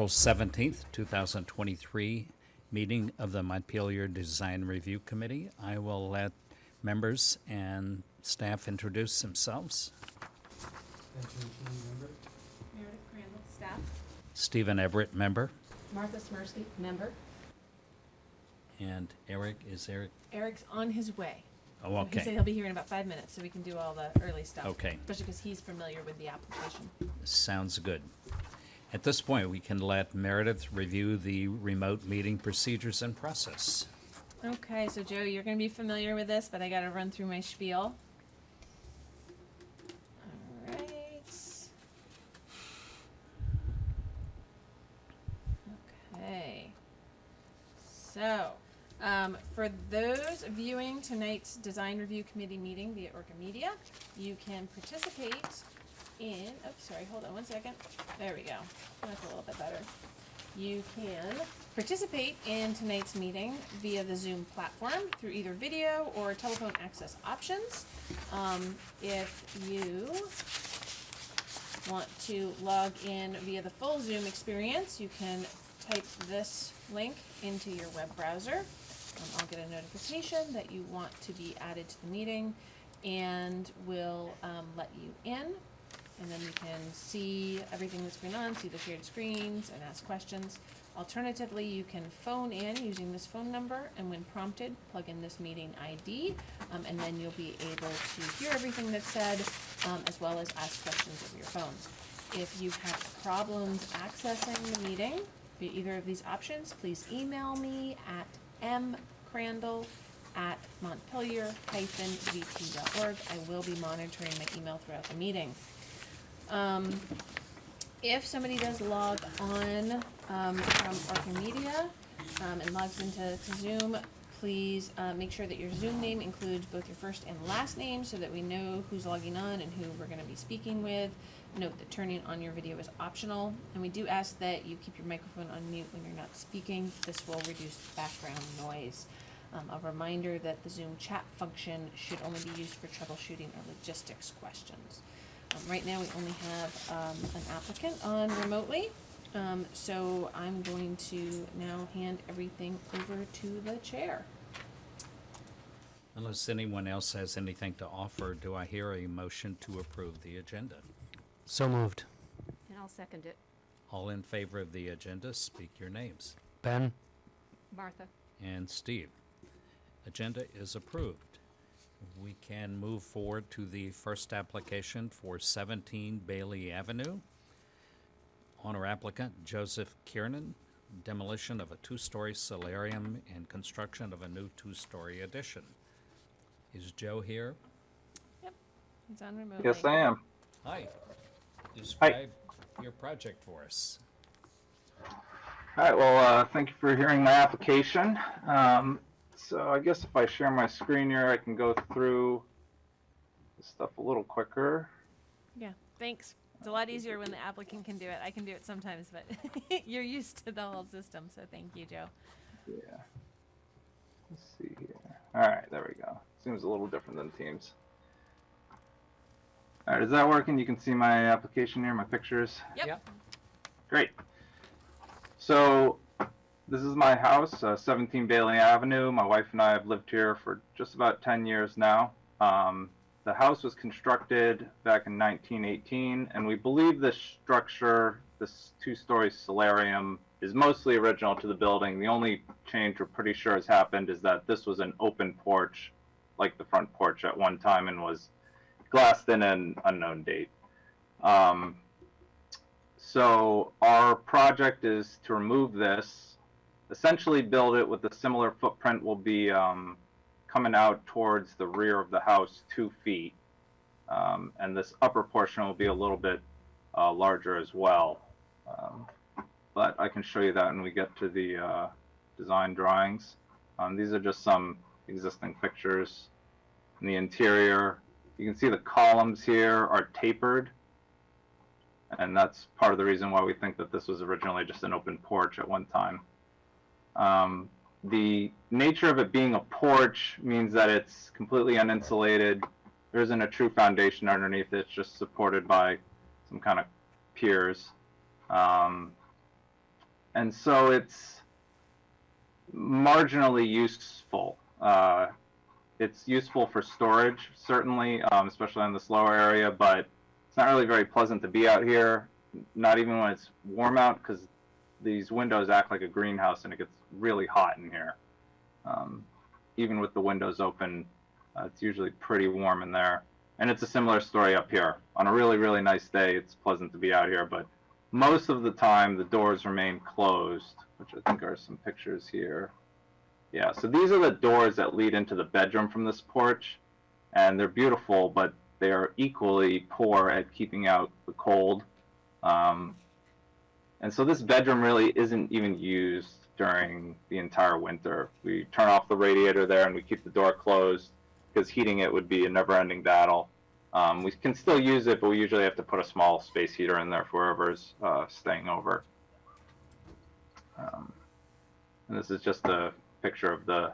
April 17th, 2023 meeting of the Montpelier Design Review Committee. I will let members and staff introduce themselves. Benjamin Keenan, member. Meredith Crandall, staff. Stephen Everett, member, Martha Smirsky, member. and Eric, is Eric? Eric's on his way. Oh, He said okay, he'll be here in about five minutes, so we can do all the early stuff. Okay. Especially because he's familiar with the application. sounds good. At this point, we can let Meredith review the remote meeting procedures and process. Okay, so Joe, you're gonna be familiar with this, but I gotta run through my spiel. Alright. Okay. So, um, for those viewing tonight's design review committee meeting via Orca Media, you can participate in, oops, sorry, hold on one second. There we go. That's a little bit better. You can participate in tonight's meeting via the Zoom platform through either video or telephone access options. Um, if you want to log in via the full Zoom experience, you can type this link into your web browser. Um, I'll get a notification that you want to be added to the meeting and will um, let you in. And then you can see everything that's going on, see the shared screens, and ask questions. Alternatively, you can phone in using this phone number, and when prompted, plug in this meeting ID, um, and then you'll be able to hear everything that's said, um, as well as ask questions over your phone. If you have problems accessing the meeting via either of these options, please email me at mcrandall at montpelier-vt.org. I will be monitoring my email throughout the meeting. Um, if somebody does log on um, from Orca um, and logs into to Zoom, please uh, make sure that your Zoom name includes both your first and last name so that we know who's logging on and who we're going to be speaking with. Note that turning on your video is optional, and we do ask that you keep your microphone on mute when you're not speaking. This will reduce background noise. Um, a reminder that the Zoom chat function should only be used for troubleshooting or logistics questions. Um, right now, we only have um, an applicant on remotely, um, so I'm going to now hand everything over to the chair. Unless anyone else has anything to offer, do I hear a motion to approve the agenda? So moved. And I'll second it. All in favor of the agenda, speak your names. Ben? Martha? And Steve. Agenda is approved. We can move forward to the first application for 17 Bailey Avenue. Owner applicant Joseph Kiernan, demolition of a two-story solarium and construction of a new two-story addition. Is Joe here? Yep, he's on remotely. Yes, I am. Hi. Describe your project for us. All right, well, uh, thank you for hearing my application. Um, so I guess if I share my screen here, I can go through this stuff a little quicker. Yeah, thanks. It's a lot easier when the applicant can do it. I can do it sometimes, but you're used to the whole system, so thank you, Joe. Yeah. Let's see here. All right, there we go. Seems a little different than Teams. All right, is that working? You can see my application here, my pictures. Yep. Great. So this is my house, uh, 17 Bailey Avenue. My wife and I have lived here for just about 10 years now. Um, the house was constructed back in 1918, and we believe this structure, this two-story solarium, is mostly original to the building. The only change we're pretty sure has happened is that this was an open porch, like the front porch at one time, and was glassed in an unknown date. Um, so our project is to remove this, essentially build it with a similar footprint will be um, coming out towards the rear of the house two feet. Um, and this upper portion will be a little bit uh, larger as well. Um, but I can show you that when we get to the uh, design drawings. Um, these are just some existing pictures. In the interior, you can see the columns here are tapered and that's part of the reason why we think that this was originally just an open porch at one time. Um, the nature of it being a porch means that it's completely uninsulated. There isn't a true foundation underneath it. It's just supported by some kind of piers. Um, and so it's marginally useful. Uh, it's useful for storage, certainly, um, especially in this lower area, but it's not really very pleasant to be out here, not even when it's warm out, because these windows act like a greenhouse and it gets really hot in here. Um, even with the windows open, uh, it's usually pretty warm in there. And it's a similar story up here. On a really, really nice day, it's pleasant to be out here, but most of the time the doors remain closed, which I think are some pictures here. Yeah, so these are the doors that lead into the bedroom from this porch, and they're beautiful, but they are equally poor at keeping out the cold. Um, and so this bedroom really isn't even used during the entire winter. We turn off the radiator there and we keep the door closed because heating it would be a never-ending battle. Um, we can still use it, but we usually have to put a small space heater in there for whoever's uh, staying over. Um, and this is just a picture of the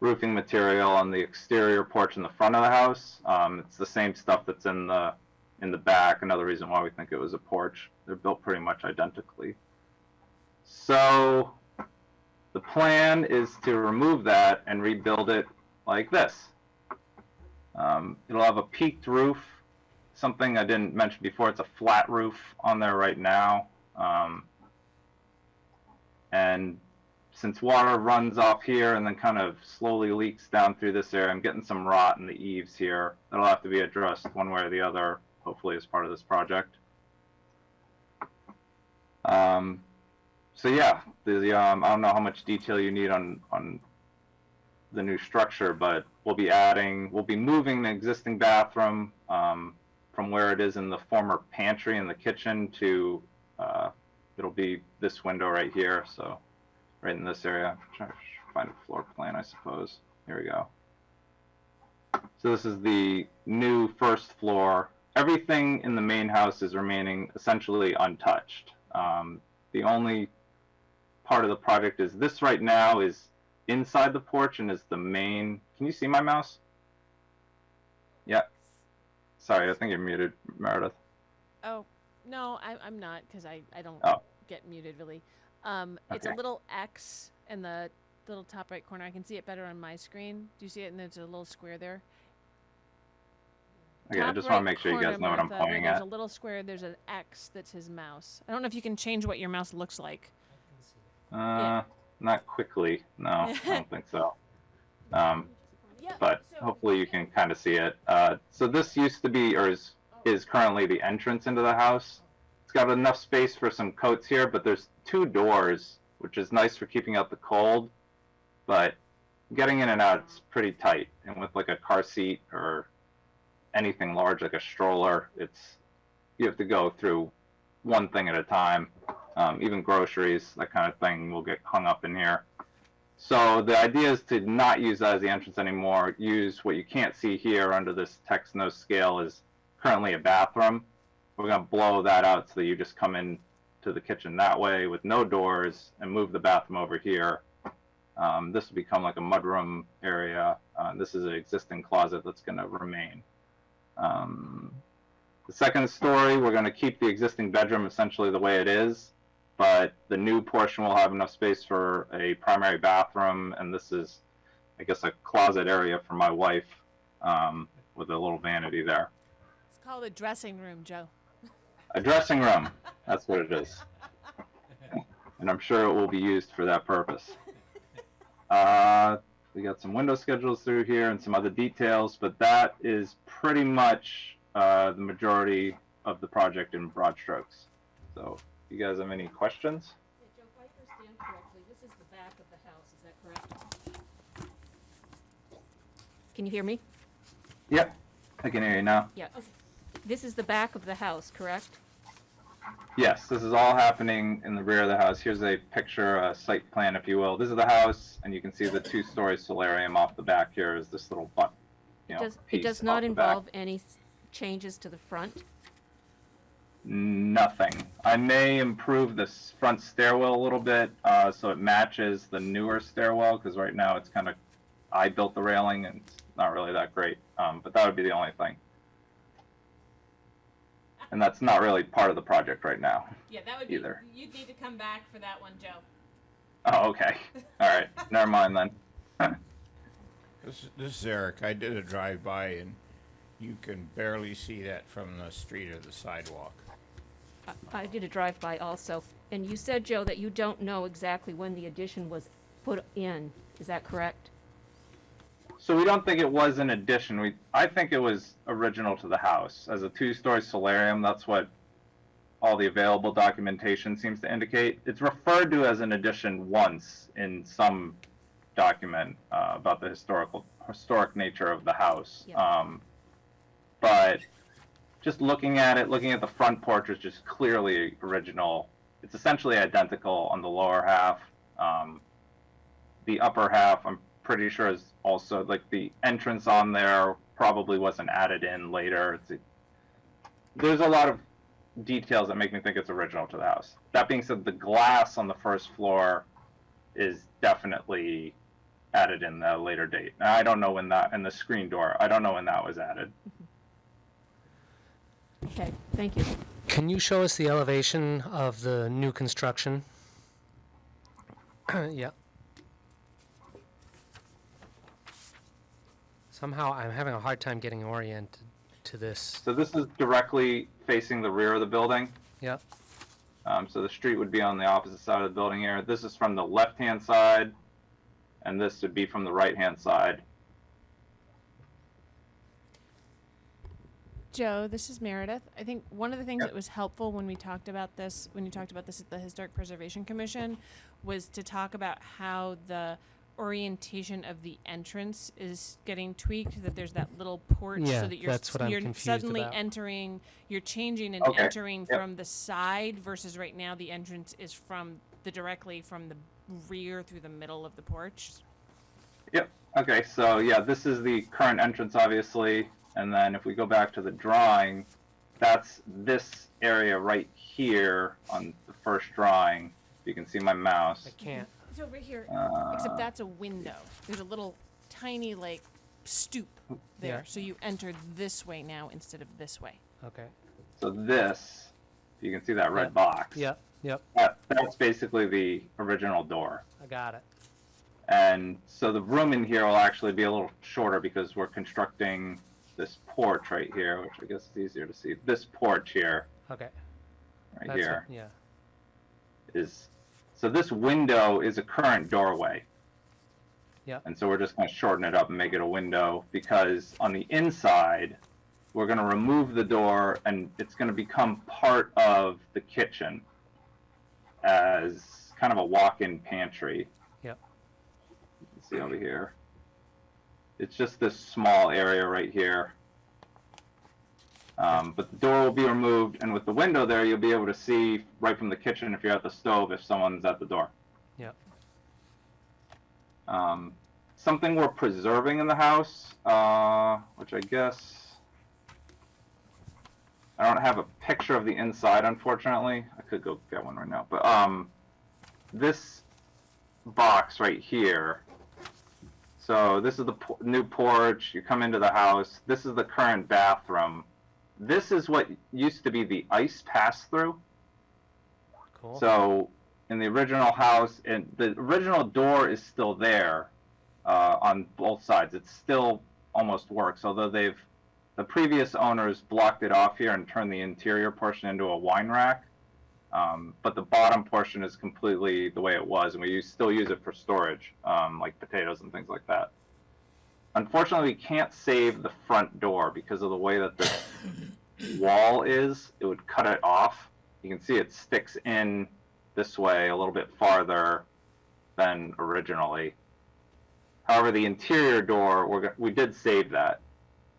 roofing material on the exterior porch in the front of the house. Um, it's the same stuff that's in the in the back. Another reason why we think it was a porch. They're built pretty much identically. So the plan is to remove that and rebuild it like this. Um, it'll have a peaked roof, something I didn't mention before. It's a flat roof on there right now. Um, and since water runs off here and then kind of slowly leaks down through this area, I'm getting some rot in the eaves here. That'll have to be addressed one way or the other, hopefully as part of this project. Um, so yeah, the um, I don't know how much detail you need on on the new structure, but we'll be adding, we'll be moving the existing bathroom um, from where it is in the former pantry in the kitchen to uh, it'll be this window right here. So right in this area. Try to find a floor plan, I suppose. Here we go. So this is the new first floor. Everything in the main house is remaining essentially untouched. Um, the only part of the project is this right now is inside the porch and is the main. Can you see my mouse? Yeah. Sorry, I think you're muted, Meredith. Oh, no, I, I'm not because I, I don't Oh. get muted really. Um, It's a little X in the little top right corner. I can see it better on my screen. Do you see it? And there's a little square there. Okay, I just right want to make sure you guys know what I'm pointing There's at. a little square. There's an X that's his mouse. I don't know if you can change what your mouse looks like. Uh, not quickly. No, I don't think so. Um, Yeah. but hopefully you can kind of see it. Uh, so this used to be, or is, is currently the entrance into the house. It's got enough space for some coats here, but there's two doors, which is nice for keeping out the cold. But getting in and out is pretty tight, and with like a car seat or anything large like a stroller, it's you have to go through one thing at a time. Um, even groceries, that kind of thing, will get hung up in here. So the idea is to not use that as the entrance anymore. Use what you can't see here under this text no scale is currently a bathroom. We're gonna blow that out so that you just come in to the kitchen that way with no doors and move the bathroom over here. Um, this will become like a mudroom area. Uh, this is an existing closet that's gonna remain. Um, the second story, we're gonna keep the existing bedroom essentially the way it is but the new portion will have enough space for a primary bathroom, and this is, I guess, a closet area for my wife um, with a little vanity there. It's called a dressing room, Joe. A dressing room, that's what it is. And I'm sure it will be used for that purpose. Uh, we got some window schedules through here and some other details, but that is pretty much uh, the majority of the project in broad strokes. So, you guys have any questions? Joe, if I understand correctly, this is the back of the house, is that correct? Can you hear me? Yep, I can hear you now. Yeah. This is the back of the house, correct? Yes, this is all happening in the rear of the house. Here's a picture, a site plan, if you will. This is the house, and you can see the two-story solarium off the back here is this little butt, you know, Does, it piece does off not the back. involve any s- changes to the front? Nothing. I may improve this front stairwell a little bit, uh, so it matches the newer stairwell, because right now it's kind of, I built the railing, and it's not really that great. Um, but that would be the only thing. and that's not really part of the project right now. Yeah, that would be, Either. you'd need to come back for that one, Joe. Oh, okay. All right. Never mind then. This, this is Eric. I did a drive-by and you can barely see that from the street or the sidewalk. I- did a drive-by also, and you said, Joe, that you don't know exactly when the addition was put in. Is that correct? So we don't think it was an addition. We I think it was original to the house as a two-story solarium. That's what all the available documentation seems to indicate. It's referred to as an addition once in some document uh, about the historical historic nature of the house. Um, but just looking at it, looking at the front porch is just clearly original. It's essentially identical on the lower half. Um, the upper half, I'm pretty sure is also like the entrance on there probably wasn't added in later. It's there's a lot of details that make me think it's original to the house. That being said, the glass on the first floor is definitely added in the later date. I don't know when that and the screen door. I don't know when that was added. Okay, thank you. Can you show us the elevation of the new construction? yeah. Somehow I'm having a hard time getting oriented to this. So this is directly facing the rear of the building. Yeah. Um, so the street would be on the opposite side of the building here. This is from the left-hand side, and this would be from the right-hand side. Joe, this is Meredith. I think one of the things Yep. that was helpful when we talked about this, when you talked about this at the Historic Preservation Commission, was to talk about how the orientation of the entrance is getting tweaked. That there's that little porch, Yeah, so that you're that's what you're confused suddenly about. entering, you're changing and Okay, entering yep. from the side versus right now the entrance is from the directly from the rear through the middle of the porch. Yep. Okay, so yeah, this is the current entrance, obviously, and then if we go back to the drawing, that's this area right here on the first drawing. You can see my mouse. I can't. It's over here. Uh, Except that's a window. There's a little tiny like stoop there. Yeah. So you enter this way now instead of this way. Okay. so this, you can see that red Yep. box. Yep. Yep. That, that's basically the original door. I got it. And so the room in here will actually be a little shorter because we're constructing this porch right here, which I guess is easier to see. This porch here, Okay. right That's here. Yeah. is so this window is a current doorway. Yep. And so we're just going to shorten it up and make it a window because on the inside, we're going to remove the door and it's going to become part of the kitchen as kind of a walk-in pantry. Yep. You can see over here. It's just this small area right here. Um, but the door will be removed, and with the window there, you'll be able to see right from the kitchen if you're at the stove if someone's at the door. Yep. Um, something we're preserving in the house, uh, which I guess I don't have a picture of the inside, unfortunately. I could go get one right now, but um, this box right here. So this is the new porch. You come into the house. This is the current bathroom. This is what used to be the ice pass through. Cool. So in the original house, and the original door is still there uh, on both sides. It still almost works, although they've the previous owners blocked it off here and turned the interior portion into a wine rack. Um, but the bottom portion is completely the way it was, and we use, still use it for storage, um, like potatoes and things like that. Unfortunately, we can't save the front door because of the way that the wall is. It would cut it off. You can see it sticks in this way a little bit farther than originally. However, the interior door, we did save that.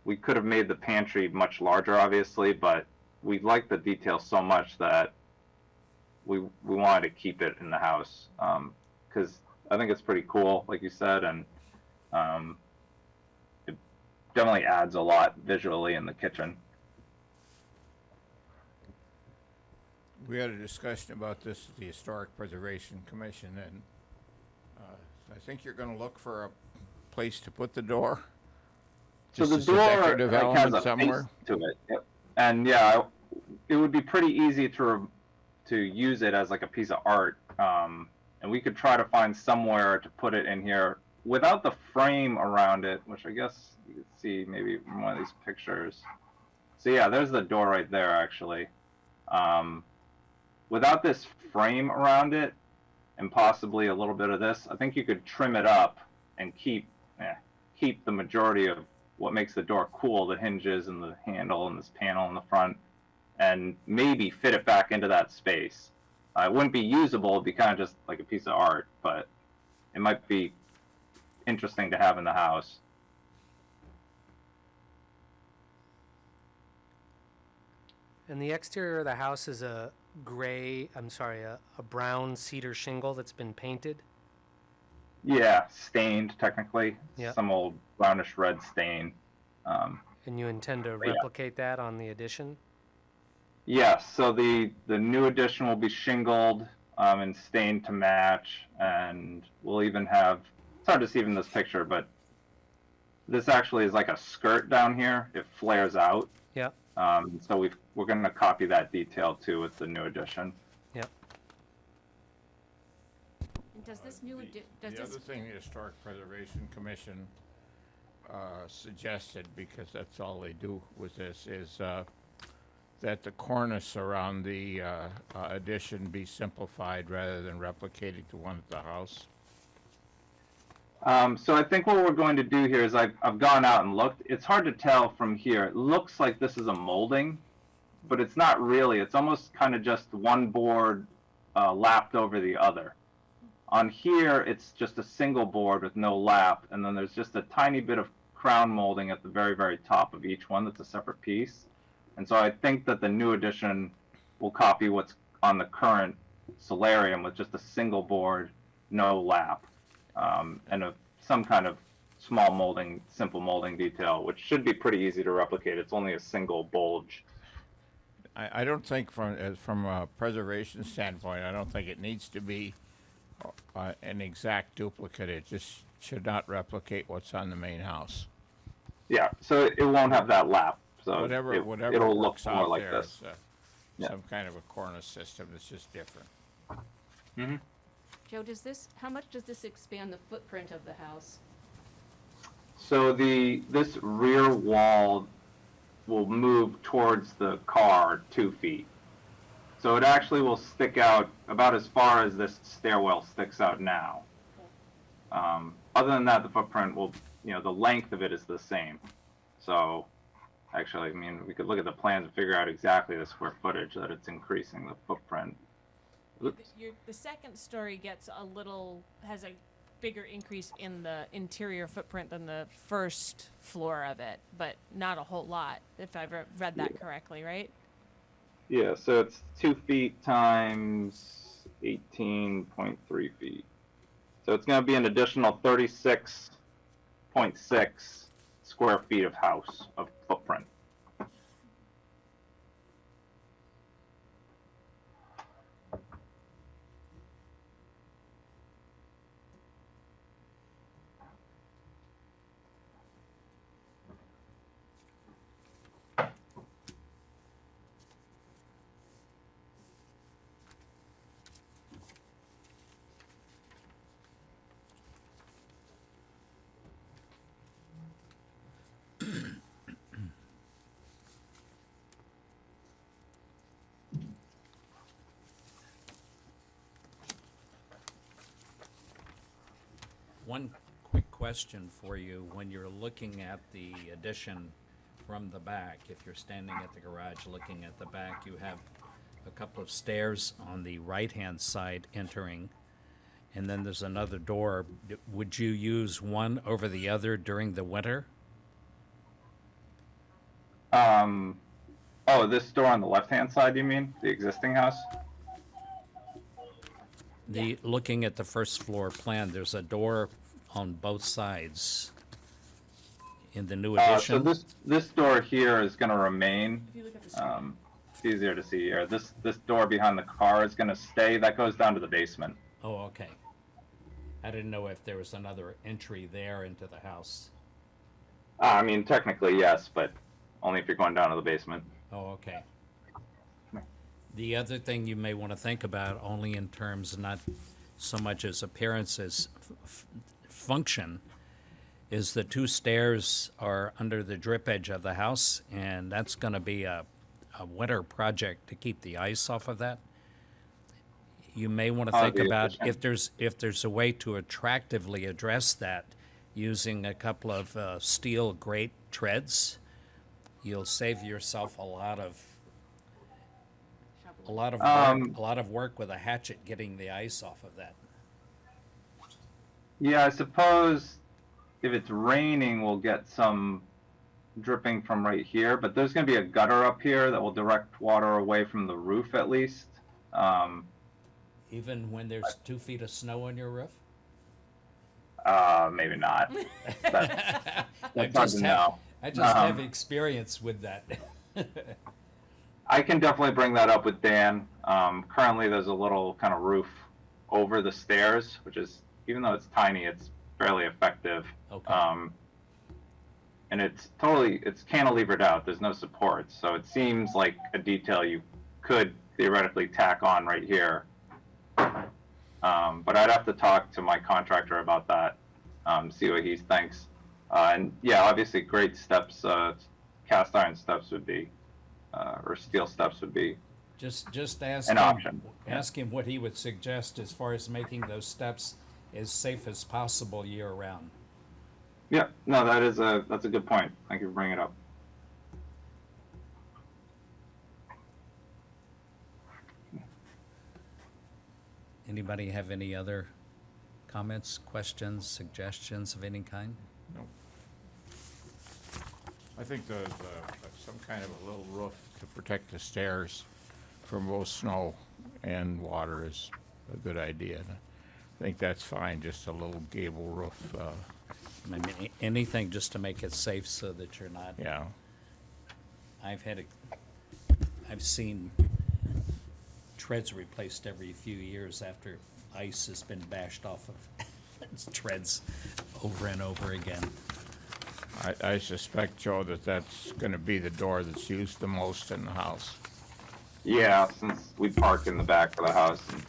We could have made the pantry much larger, obviously, but we like the detail so much that we we wanted to keep it in the house because I think it's pretty cool, like you said, and um, it definitely adds a lot visually in the kitchen. We had a discussion about this at the Historic Preservation Commission, and uh, I think you're gonna look for a place to put the door. So the door like, has a somewhere. face to it, Yep. and yeah, it would be pretty easy to re- to use it as like a piece of art, um, and we could try to find somewhere to put it in here without the frame around it, which I guess you can see maybe from one of these pictures. So yeah, there's the door right there actually. Um, without this frame around it, and possibly a little bit of this, I think you could trim it up and keep eh, keep the majority of what makes the door cool, the hinges and the handle and this panel in the front, and maybe fit it back into that space. Uh, it wouldn't be usable, it'd be kind of just like a piece of art, but it might be interesting to have in the house. And the exterior of the house is a gray, I'm sorry, a, a brown cedar shingle that's been painted. Yeah, stained technically. Yeah. Some old brownish red stain. Um, And you intend to Yeah. replicate that on the addition? Yes, so the the new addition will be shingled um, and stained to match, and we'll even have. It's hard to see from this picture, but this actually is like a skirt down here. It flares out. Yeah. Um, so we we're going to copy that detail too with the new addition. And does this new, addi- does The this, other thing the Historic Preservation Commission uh, suggested, because that's all they do with this, is uh, that the cornice around the uh, uh, addition be simplified rather than replicating the one at the house. Um, so I think what we're going to do here is I've, I've gone out and looked. It's hard to tell from here. It looks like this is a molding, but it's not really. It's almost kind of just one board uh, lapped over the other. On here, it's just a single board with no lap, and then there's just a tiny bit of crown molding at the very, very top of each one that's a separate piece. And so I think that the new edition will copy what's on the current solarium with just a single board, no lap um, and a, some kind of small molding, simple molding detail, which should be pretty easy to replicate. It's only a single bulge. I, I don't think from, from a preservation standpoint, I don't think it needs to be uh, an exact duplicate. It just should not replicate what's on the main house. Yeah, so it, it won't have that lap. So Whatever, it, whatever it'll look works more out like there this. is, uh, Yeah. some kind of a cornice system that's just different. hmm Joe, does this, how much does this expand the footprint of the house? So the this rear wall will move towards the car two feet. So it actually will stick out about as far as this stairwell sticks out now. Um, other than that, the footprint will, you know, the length of it is the same. So actually, I mean, we could look at the plans and figure out exactly the square footage that it's increasing the footprint. The, your, the second story gets a little has a bigger increase in the interior footprint than the first floor of it, but not a whole lot, if I've read that correctly, right? Yeah, so it's two feet times 18.3 feet. So it's going to be an additional 36.6 square feet of house of footprint. One quick question for you. When you're looking at the addition from the back, if you're standing at the garage looking at the back, you have a couple of stairs on the right-hand side entering, and then there's another door. D- Would you use one over the other during the winter? Um, oh, this door on the left-hand side, you mean? The existing house? The, looking at the first floor plan, there's a door on both sides in the new Uh, so addition. this this door here is going to remain. If you look at the story. Um, it's easier to see here. This this door behind the car is going to stay. That goes down to the basement. Oh, okay. I didn't know if there was another entry there into the house. Uh, I mean, technically yes, but only if you're going down to the basement. Oh, okay. The other thing you may want to think about, only in terms not so much as appearance as f- f- function, is the two stairs are under the drip edge of the house, and that's going to be a, a winter project to keep the ice off of that. You may want to think about if there's if there's a way to attractively address that using a couple of uh, steel grate treads. You'll save yourself a lot of a lot of work, Um, a lot of work with a hatchet getting the ice off of that. Yeah, I suppose if it's raining, we'll get some dripping from right here, but there's going to be a gutter up here that will direct water away from the roof at least. Um, Even when there's two feet of snow on your roof. uh, maybe not. That's, I that's hard just to have, know. I just have Um, experience with that. I can definitely bring that up with Dan. Um, currently, there's a little kind of roof over the stairs, which is, even though it's tiny, it's fairly effective. okay. Um, and it's totally, it's cantilevered out. There's no supports. So it seems like a detail you could theoretically tack on right here. Um, but I'd have to talk to my contractor about that, um, see what he thinks. Uh, and yeah, obviously, great steps, uh, cast iron steps would be, uh, or steel steps would be. just just ask an him, option, ask him what he would suggest as far as making those steps as safe as possible year round. Yeah, no, that is a that's a good point. Thank you for bringing it up. Anybody have any other comments, questions, suggestions of any kind? No. I think the, the, some kind of a little roof to protect the stairs from both snow and water is a good idea. I think that's fine, just a little gable roof, uh, I mean, a- anything just to make it safe so that you're not. yeah. I've had, a- I've seen treads replaced every few years after ice has been bashed off of treads over and over again. I, I suspect, Joe, that that's gonna be the door that's used the most in the house. Yeah, since we park in the back of the house and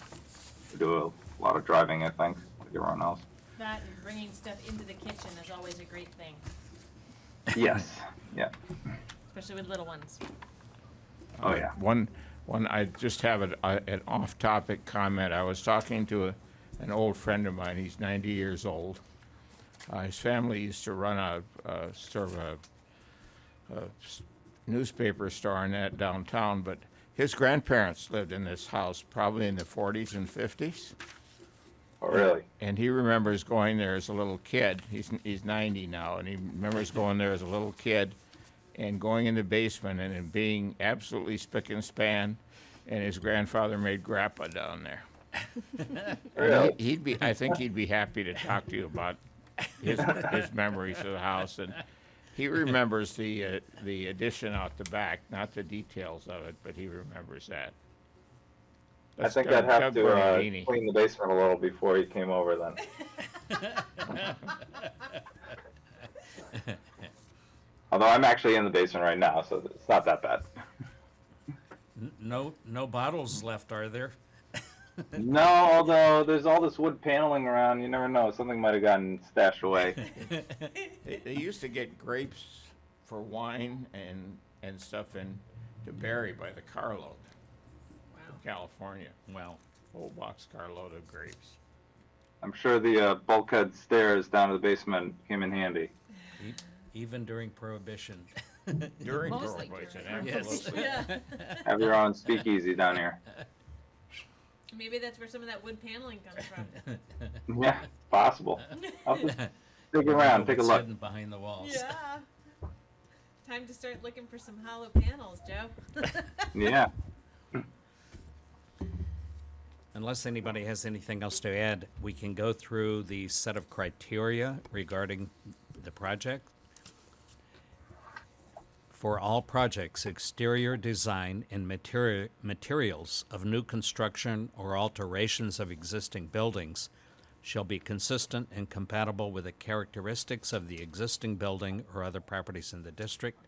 we do a lot of driving, I think, like everyone else. That and bringing stuff into the kitchen is always a great thing, Yes. Yeah. especially with little ones. Oh yeah. One, one, I just have an, uh, an off-topic comment. I was talking to a, an old friend of mine. He's ninety years old. Uh, his family used to run a, a sort of a, a s- newspaper store in that downtown, but his grandparents lived in this house probably in the forties and fifties. Oh really? And he remembers going there as a little kid. He's, he's 90 now, and he remembers going there as a little kid and going in the basement and it being absolutely spick and span. And his grandfather made grappa down there. Really? he- He'd be, I think he'd be happy to talk to you about his, his memories of the house. And he remembers the, uh, the addition out the back, not the details of it, but he remembers that. I think Doug- I'd have Doug to uh, clean the basement a little before he came over then. Although I'm actually in the basement right now, so it's not that bad. No, no bottles left, are there? no, although there's all this wood paneling around, you never know. Something might have gotten stashed away. They, they used to get grapes for wine and, and stuff in, to Barre by the carload from California. Well, Whole box carload of grapes. I'm sure the uh, bulkhead stairs down to the basement came in handy. e- even during Prohibition. During Mostly Prohibition, during Yes. absolutely. Yeah, Have your own speakeasy down here. maybe that's where some of that wood paneling comes from. Yeah, possible. I'll just dig around, take a what's look. hidden behind the walls. Yeah. Time to start looking for some hollow panels, Joe. Yeah. Unless anybody has anything else to add, we can go through the set of criteria regarding the project. For all projects, exterior design and materi- materials of new construction or alterations of existing buildings shall be consistent and compatible with the characteristics of the existing building or other properties in the district.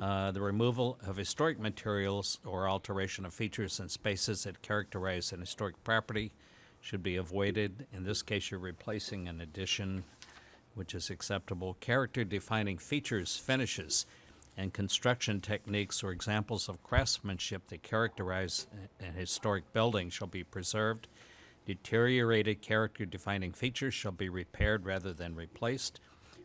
Uh, the removal of historic materials or alteration of features and spaces that characterize an historic property should be avoided. In this case, you're replacing an addition, which is acceptable. Character defining features, finishes, and construction techniques or examples of craftsmanship that characterize an historic building shall be preserved. Deteriorated character defining features shall be repaired rather than replaced.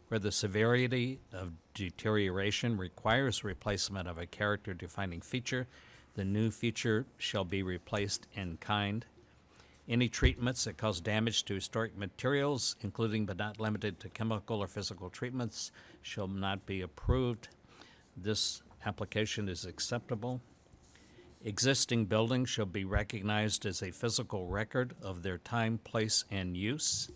Where the severity of deterioration requires replacement of a character defining feature, the new feature shall be replaced in kind. Any treatments that cause damage to historic materials, including but not limited to chemical or physical treatments, shall not be approved. This application is acceptable. Existing buildings shall be recognized as a physical record of their time, place, and use.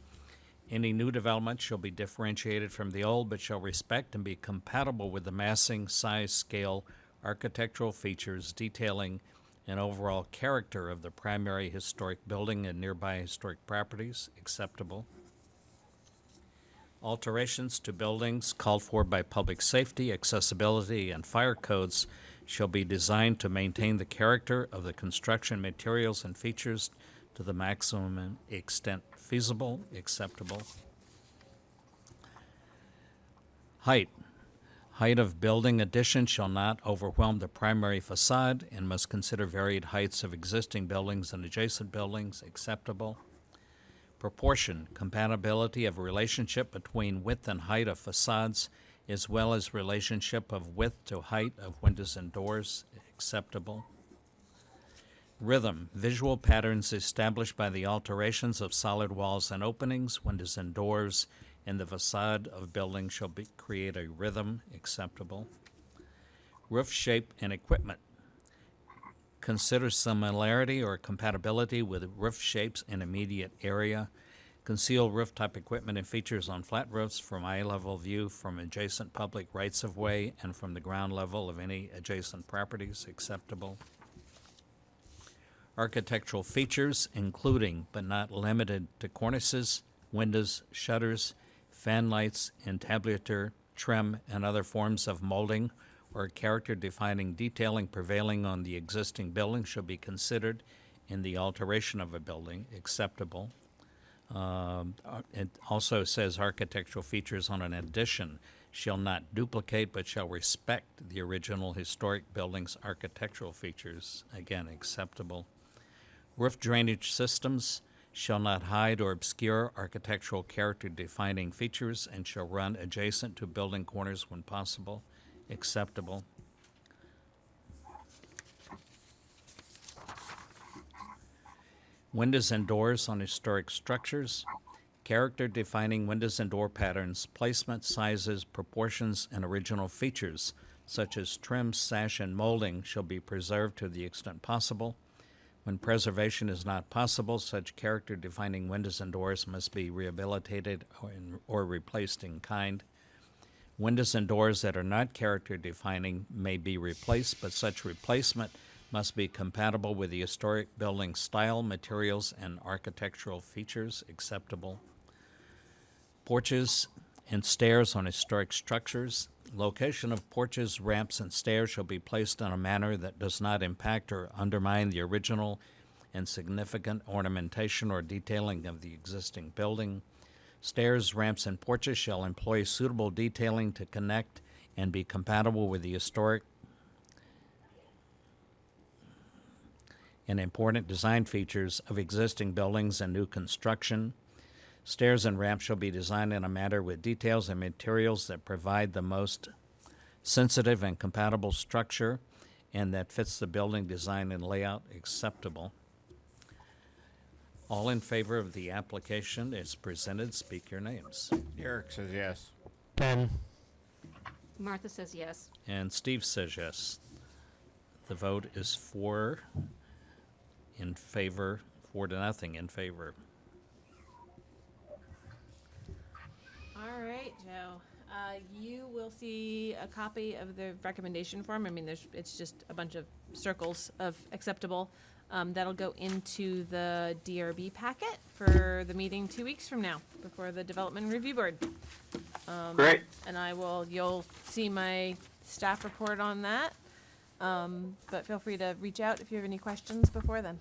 Any new development shall be differentiated from the old, but shall respect and be compatible with the massing, size, scale, architectural features, detailing, and overall character of the primary historic building and nearby historic properties acceptable. Alterations to buildings called for by public safety, accessibility, and fire codes shall be designed to maintain the character of the construction materials and features to the maximum extent feasible, acceptable. Height. Height of building addition shall not overwhelm the primary facade and must consider varied heights of existing buildings and adjacent buildings acceptable. Proportion, compatibility of relationship between width and height of facades as well as relationship of width to height of windows and doors acceptable. Rhythm, visual patterns established by the alterations of solid walls and openings, windows and doors, in the facade of buildings shall be, create a rhythm acceptable. Roof shape and equipment. Consider similarity or compatibility with roof shapes in immediate area. Conceal roof type equipment and features on flat roofs from eye level view from adjacent public rights of way and from the ground level of any adjacent properties acceptable architectural features, including but not limited to cornices, windows, shutters, fan lights, entablature, trim, and other forms of molding or character defining detailing prevailing on the existing building shall be considered in the alteration of a building acceptable. Um, uh, it also says architectural features on an addition shall not duplicate but shall respect the original historic building's architectural features, again, acceptable. Roof drainage systems shall not hide or obscure architectural character defining features and shall run adjacent to building corners when possible, acceptable. Windows and doors on historic structures, character defining windows and door patterns, placement, sizes, proportions, and original features such as trim, sash, and molding shall be preserved to the extent possible. When preservation is not possible, such character defining windows and doors must be rehabilitated or, in, or replaced in kind. Windows and doors that are not character defining may be replaced, but such replacement must be compatible with the historic building style, materials, and architectural features acceptable. Porches and stairs on historic structures. Location of porches, ramps, and stairs shall be placed in a manner that does not impact or undermine the original and significant ornamentation or detailing of the existing building. Stairs, ramps, and porches shall employ suitable detailing to connect and be compatible with the historic and important design features of existing buildings and new construction. Stairs and ramps shall be designed in a manner with details and materials that provide the most sensitive and compatible structure and that fits the building design and layout acceptable. All in favor of the application as presented, speak your names. Eric says yes. Ben, Martha says yes. And Steve says yes. The vote is four in favor, four to nothing in favor. All right, Joe. Uh, you will see a copy of the recommendation form. I mean, there's, it's just a bunch of circles of acceptable. Um, that'll go into the DRB packet for the meeting two weeks from now, before the Development Review Board. Um, Great. And I will, you'll see my staff report on that. Um, but feel free to reach out if you have any questions before then.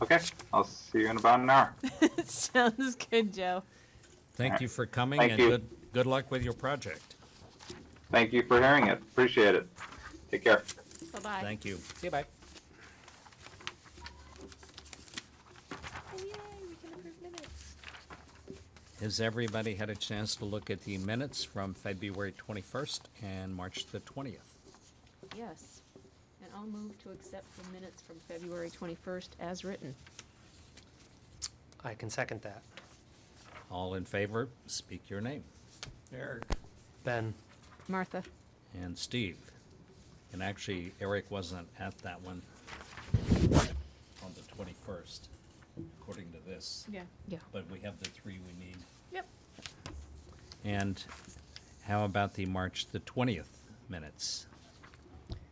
Okay, I'll see you in about an hour. Sounds good, Joe. Thank you for coming Thank and you. good, good luck with your project. Thank you for hearing it. Appreciate it. Take care. Bye-bye. Thank you. See you, bye. Oh, Has everybody had a chance to look at the minutes from February 21st and March the 20th? Yes. And I'll move to accept the minutes from February 21st as written. I can second that. All in favor, speak your name. Eric. Ben, Martha? And Steve. And actually, Eric wasn't at that one on the 21st, according to this. Yeah. Yeah. But we have the three we need. Yep. And how about the March the 20th minutes?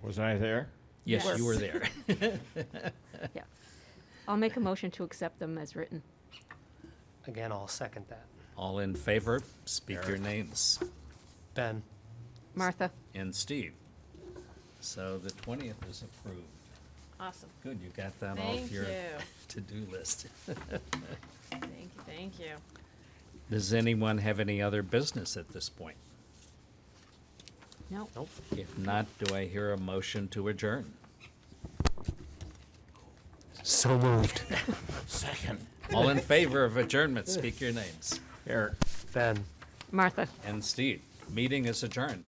Was I there? Yes, you were there. Yeah. I'll make a motion to accept them as written. Again, I'll second that. All in favor, speak your names. Ben, Martha? And Steve. So the 20th is approved. Awesome. Good, you got that Thank off your you. to-do list. Thank you. Thank you. Does anyone have any other business at this point? No. nope. If not, do I hear a motion to adjourn? So moved. Second. All in favor of adjournment, speak your names. Eric. Ben. Martha? And Steve, meeting is adjourned.